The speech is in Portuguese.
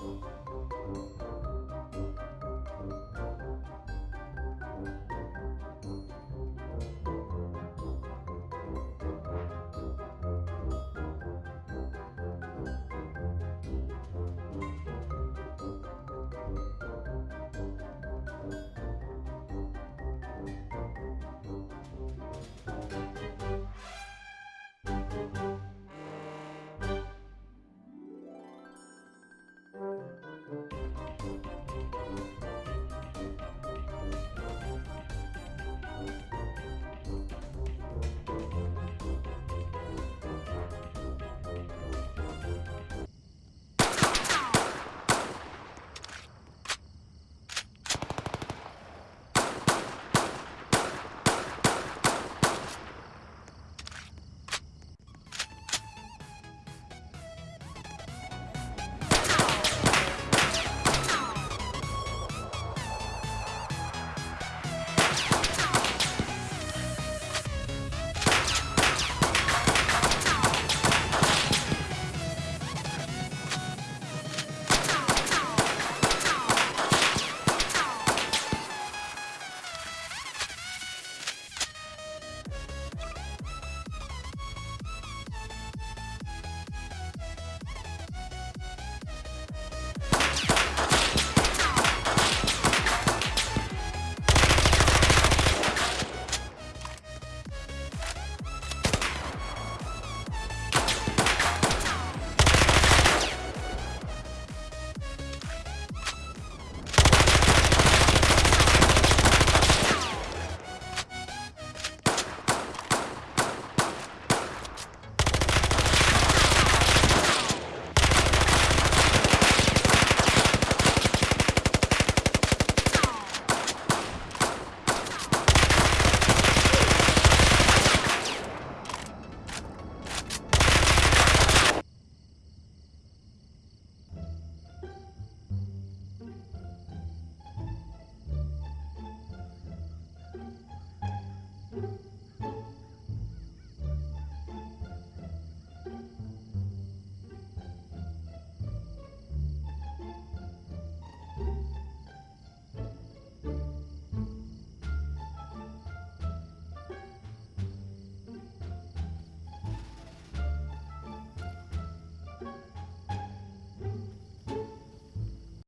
Música